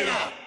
Mira.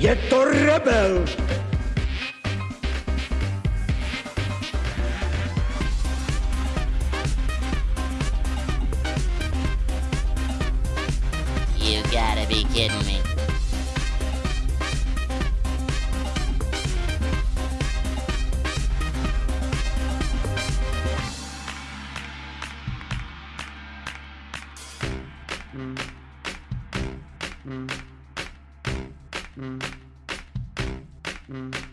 Je to rebel! You gotta be kidding me. Mm. Mm. Mm.